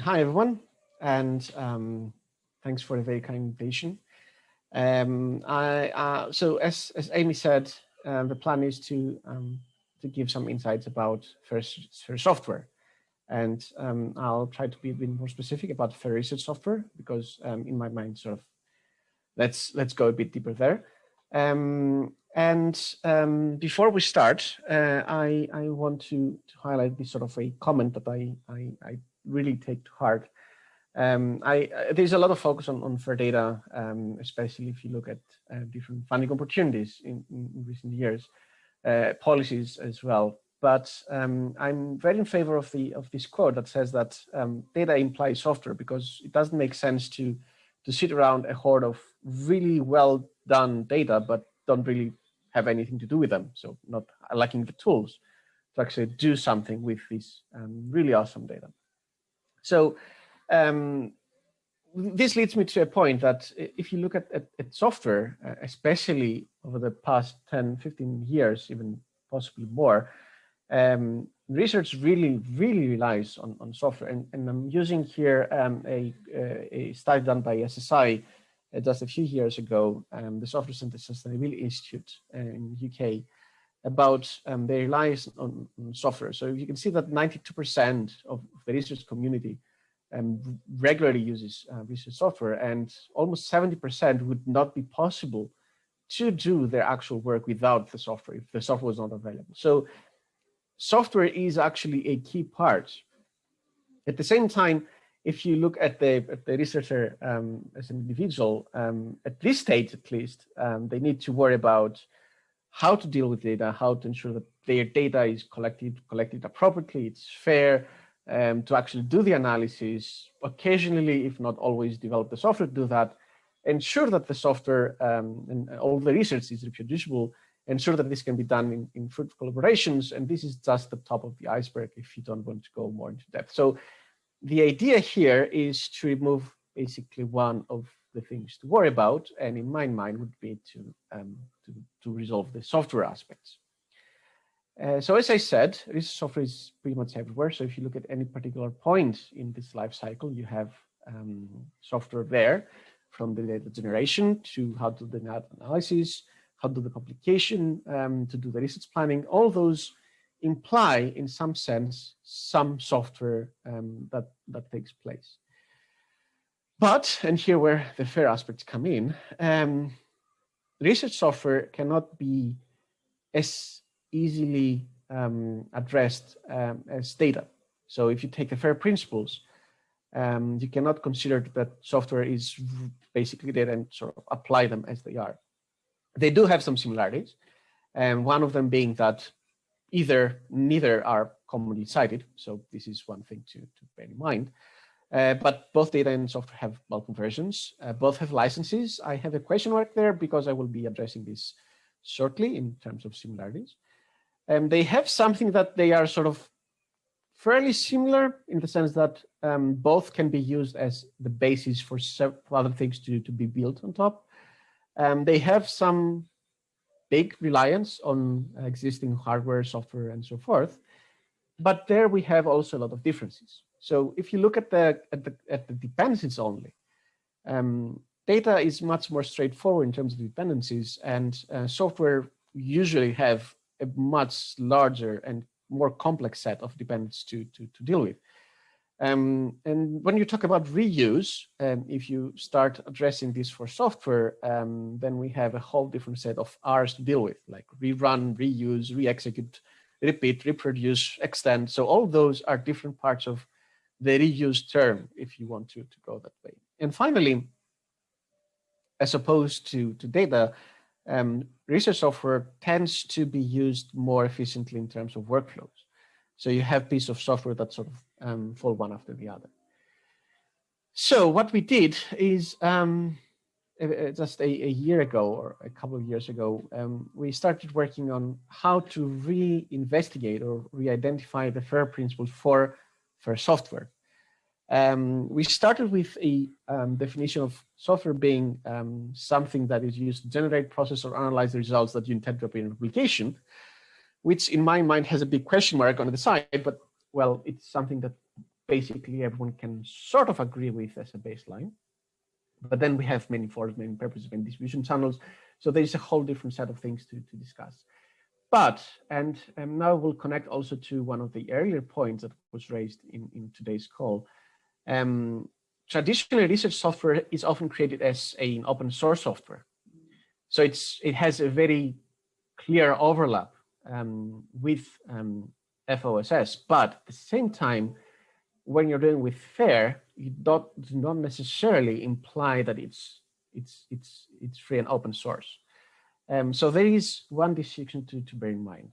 Hi, everyone, and um, thanks for the very kind invitation. Um, I, uh, so as, as Amy said, uh, the plan is to, um, to give some insights about first, first software. And um, I'll try to be a bit more specific about fair research software because um, in my mind, sort of, let's, let's go a bit deeper there. Um, and before we start, uh, I, I want to, to highlight this sort of a comment that I, I, I really take to heart. Um, I, there's a lot of focus on, on fair data, um, especially if you look at uh, different funding opportunities in, in, recent years, uh, policies as well. But um, I'm very in favor of the of this quote that says that um, data implies software because it doesn't make sense to to sit around a hoard of really well done data, but don't really have anything to do with them. So not lacking the tools to actually do something with this um, really awesome data. So um, this leads me to a point that if you look at, at, at software, uh, especially over the past 10, 15 years, even possibly more, um, research really, really relies on, on software. And, and I'm using here um, a, a study done by SSI uh, just a few years ago, um, the Software Center Sustainability Institute uh, in UK, about um, their reliance on, on, software. So you can see that 92% of the research community um, regularly uses uh, research software and almost 70% would not be possible to do their actual work without the software if the software was not available. So software is actually a key part. At the same time, if you look at the, at the researcher um, as an individual, um, at this stage at least, um, they need to worry about how to deal with data, how to ensure that their data is collected, collected appropriately, it's fair, um, to actually do the analysis, occasionally, if not always, develop the software to do that, ensure that the software um, and all the research is reproducible, ensure that this can be done in, in fruitful collaborations. And this is just the top of the iceberg if you don't want to go more into depth. So the idea here is to remove basically one of the things to worry about, and in my mind would be to, um, to, to resolve the software aspects. Uh, so as I said, this software is pretty much everywhere. So if you look at any particular point in this life cycle, you have um, software there from the data generation to how to do the analysis, how to do the publication, um, to do the research planning. All those imply in some sense some software um, that, that takes place. But, and here where the fair aspects come in, um, research software cannot be as easily um, addressed um, as data. So if you take the FAIR principles, um, you cannot consider that software is basically data and sort of apply them as they are. They do have some similarities, and one of them being that either neither are commonly cited. So this is one thing to, to bear in mind. Uh, but both data and software have multiple versions. Uh, both have licenses. I have a question mark there because I will be addressing this shortly in terms of similarities. Um, they have something that they are sort of fairly similar in the sense that um, both can be used as the basis for other things to, to be built on top. Um, they have some big reliance on existing hardware, software, and so forth. But there we have also a lot of differences. So if you look at the at the, at the dependencies only, um, data is much more straightforward in terms of dependencies, and uh, software usually have a much larger and more complex set of dependencies to, to, to deal with. Um, and when you talk about reuse, um, if you start addressing this for software, um, then we have a whole different set of R's to deal with, like rerun, reuse, re-execute, repeat, reproduce, extend. So all those are different parts of the reuse term, if you want to, to go that way. And finally, as opposed to, to data, um, research software tends to be used more efficiently in terms of workflows. So you have pieces of software that sort of um, fall one after the other. So what we did is um, just a, a, year ago or a couple of years ago, um, we started working on how to re-investigate or re-identify the FAIR principles for, for software. Um, we started with a um, definition of software being um, something that is used to generate, process, or analyze the results that you intend to appear in a publication, which in my mind has a big question mark on the side, but well, it's something that basically everyone can sort of agree with as a baseline. But then we have many forms, many purposes, many distribution channels. So there's a whole different set of things to, to discuss. But, and, and now we'll connect also to one of the earlier points that was raised in, in today's call. Um, traditionally, research software is often created as an open source software. So it's it has a very clear overlap um, with um, FOSS, but at the same time, when you're dealing with FAIR, you don't, do not necessarily imply that it's it's it's it's free and open source. Um, so there is one distinction to, to bear in mind.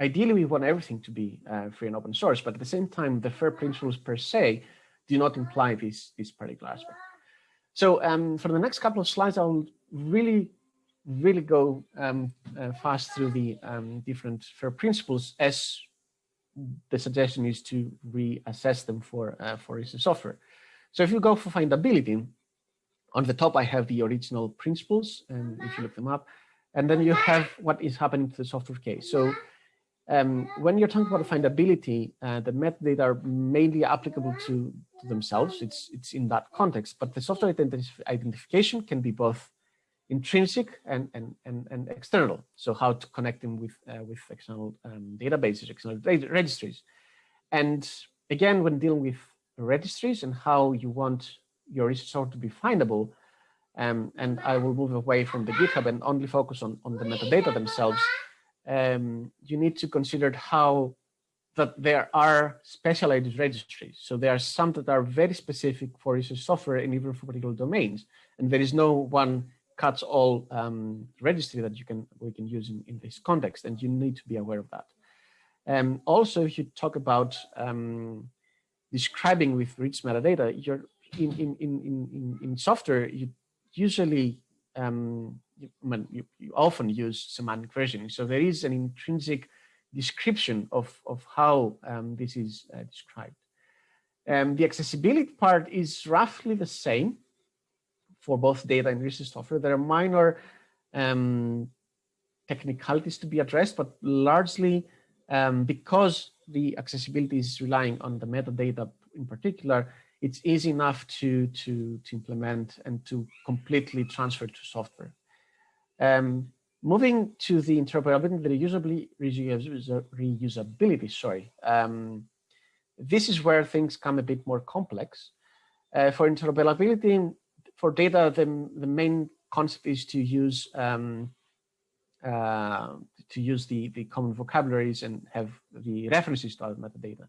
Ideally, we want everything to be uh, free and open source, but at the same time, the FAIR principles per se do not imply this, this particular aspect. So um, for the next couple of slides, I'll really, really go um, uh, fast through the um, different FAIR principles as the suggestion is to reassess them for, uh, for research software. So if you go for findability, on the top I have the original principles, and if you look them up, and then you have what is happening to the software case. So um, when you're talking about findability, uh, the metadata are mainly applicable to, to, themselves. It's, it's in that context, but the software identification can be both intrinsic and, and, and, and external. So how to connect them with, uh, with external um, databases, external registries. And again, when dealing with registries and how you want your research to be findable, um, and I will move away from the GitHub and only focus on, on the metadata themselves, um, you need to consider how that there are specialized registries. So there are some that are very specific for research software and even for particular domains. And there is no one cuts all um, registry that you can we can use in, in this context, and you need to be aware of that. Um, also, if you talk about um, describing with rich metadata, you're in in in in in software you usually um, you, you, you, often use semantic versioning. So there is an intrinsic description of, of how um, this is uh, described. Um, the accessibility part is roughly the same for both data and research software. There are minor um, technicalities to be addressed, but largely um, because the accessibility is relying on the metadata in particular, it's easy enough to, to, to implement and to completely transfer to software. Um, moving to the interoperability, reusability, reusability sorry, um, this is where things come a bit more complex. Uh, for interoperability, for data, the, the main concept is to use um, uh, to use the, the common vocabularies and have the references to other metadata.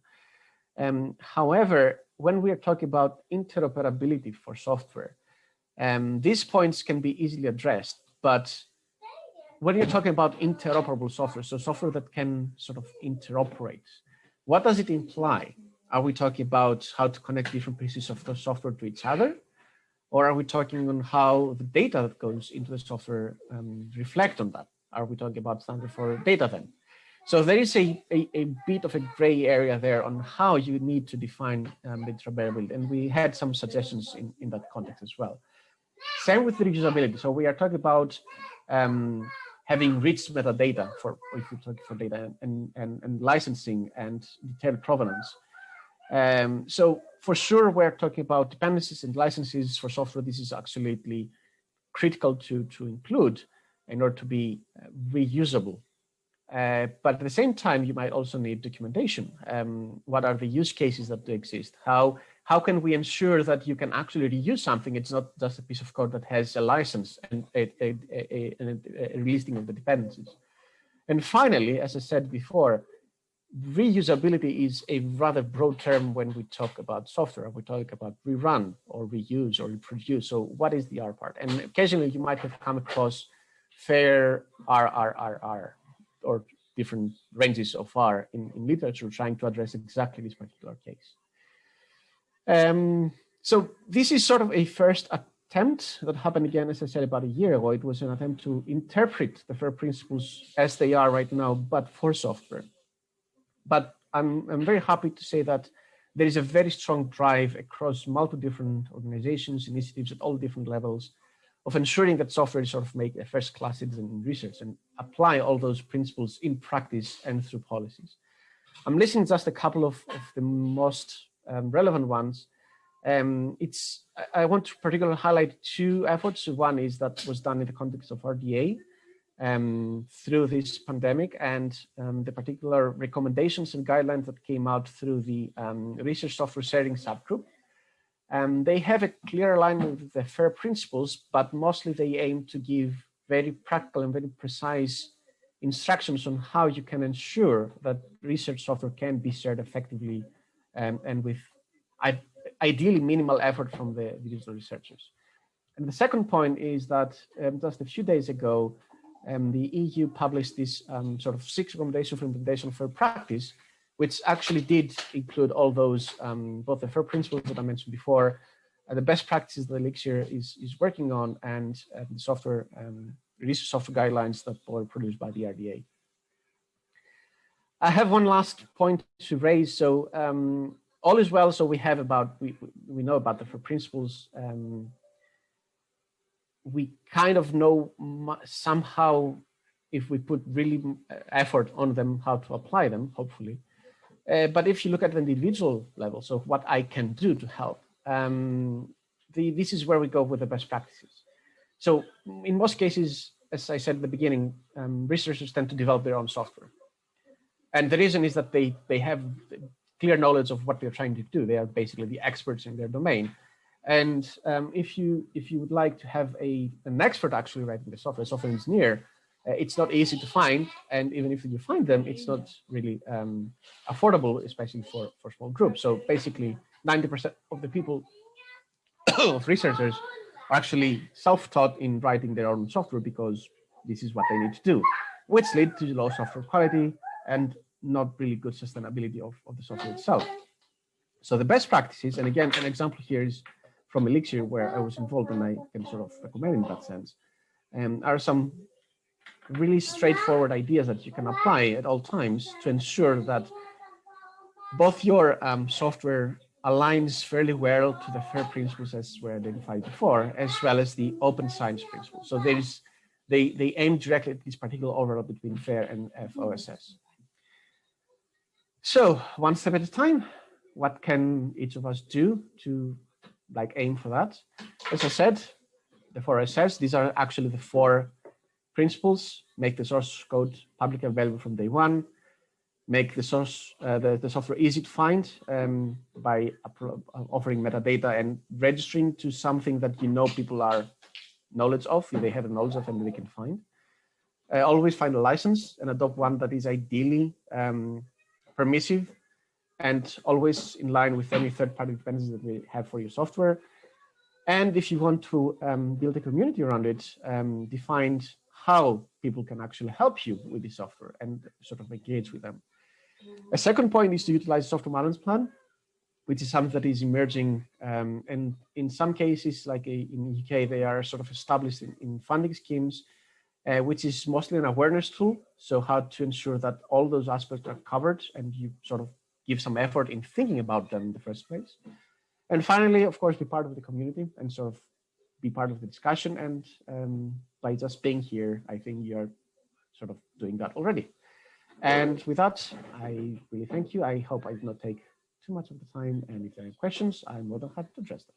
Um, however, when we are talking about interoperability for software, um, these points can be easily addressed, but when you're talking about interoperable software, so software that can sort of interoperate, what does it imply? Are we talking about how to connect different pieces of the software to each other? Or are we talking on how the data that goes into the software um, reflect on that? Are we talking about standard for data then? So there is a, a, a, bit of a gray area there on how you need to define um, the interoperability. And we had some suggestions in, in that context as well. Same with reusability. So we are talking about um, having rich metadata for if you talk for data and, and, and licensing and detailed provenance. Um, so for sure, we're talking about dependencies and licenses for software. This is absolutely critical to, to include in order to be uh, reusable uh, but at the same time, you might also need documentation. Um, what are the use cases that do exist? How how can we ensure that you can actually reuse something? It's not just a piece of code that has a license and a, a, a, a listing of the dependencies. And finally, as I said before, reusability is a rather broad term when we talk about software. We talk about rerun or reuse or reproduce. So what is the R part? And occasionally you might have come across fair RRRR or different ranges of R in, in literature trying to address exactly this particular case. Um, so this is sort of a first attempt that happened again, as I said, about a year ago. It was an attempt to interpret the FAIR principles as they are right now, but for software. But I'm, I'm very happy to say that there is a very strong drive across multiple different organizations, initiatives at all different levels of ensuring that software sort of make a first class citizen in research and apply all those principles in practice and through policies. I'm listing just a couple of, of the most um, relevant ones. Um, it's I, want to particularly highlight two efforts. One is that was done in the context of RDA um, through this pandemic and um, the particular recommendations and guidelines that came out through the um, research software sharing subgroup. Um, they have a clear alignment with the FAIR principles, but mostly they aim to give very practical and very precise instructions on how you can ensure that research software can be shared effectively um, and with ideally minimal effort from the digital researchers. And the second point is that um, just a few days ago, um, the EU published this um, sort of six recommendations for implementation fair practice, which actually did include all those, um, both the fair principles that I mentioned before, uh, the best practices that Elixir is, is working on, and uh, the software um, release of software guidelines that were produced by the RDA. I have one last point to raise. So um, all is well. So we have about, we, we know about the fair principles. Um, we kind of know somehow if we put really uh, effort on them, how to apply them, hopefully. Uh, but if you look at the individual level, so what I can do to help, um, the, this is where we go with the best practices. So in most cases, as I said at the beginning, um, researchers tend to develop their own software. And the reason is that they, they have clear knowledge of what they're trying to do. They are basically the experts in their domain. And um, if you if you would like to have a an expert actually writing the software, software engineer, it's not easy to find. And even if you find them, it's not really um, affordable, especially for, for small groups. So basically 90% of the people of researchers are actually self-taught in writing their own software because this is what they need to do, which lead to low software quality and not really good sustainability of, of the software itself. So the best practices, and again, an example here is from Elixir, where I was involved and I can sort of recommend in that sense, um, are some really straightforward ideas that you can apply at all times to ensure that both your um, software aligns fairly well to the FAIR principles as were identified before, as well as the open science principles. So there is, they, they aim directly at this particular overlap between FAIR and FOSS. So one step at a time, what can each of us do to like aim for that? As I said, the four SS, these are actually the four principles, make the source code publicly available from day one, make the source, uh, the, the software easy to find um, by offering metadata and registering to something that you know people are knowledge of, they have a knowledge of and they can find. Uh, always find a license and adopt one that is ideally um, permissive and always in line with any third-party dependencies that we have for your software. And if you want to um, build a community around it, um, define how people can actually help you with the software and sort of engage with them. A second point is to utilize software balance plan, which is something that is emerging. Um, and in some cases, like a, in UK, they are sort of established in, in funding schemes, uh, which is mostly an awareness tool. So how to ensure that all those aspects are covered and you sort of give some effort in thinking about them in the first place. And finally, of course, be part of the community and sort of be part of the discussion. And um, by just being here, I think you're sort of doing that already. And with that, I really thank you. I hope I did not take too much of the time. And if there are questions, I'm more than happy to address them.